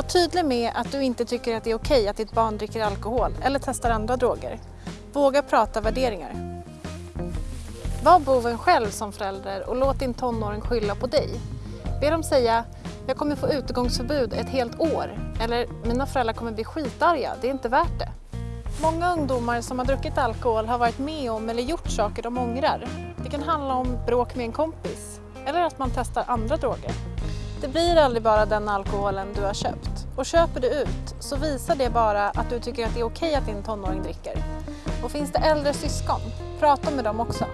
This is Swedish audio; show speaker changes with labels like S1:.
S1: Var tydlig med att du inte tycker att det är okej att ditt barn dricker alkohol eller testar andra droger. Våga prata värderingar. Var boven själv som förälder och låt din tonåring skylla på dig. Be dem säga jag kommer få utegångsförbud ett helt år eller mina föräldrar kommer bli skitarga, det är inte värt det. Många ungdomar som har druckit alkohol har varit med om eller gjort saker de ångrar. Det kan handla om bråk med en kompis eller att man testar andra droger. Det blir aldrig bara den alkoholen du har köpt. Och köper du ut så visar det bara att du tycker att det är okej att din tonåring dricker. Och finns det äldre syskon, prata med dem också.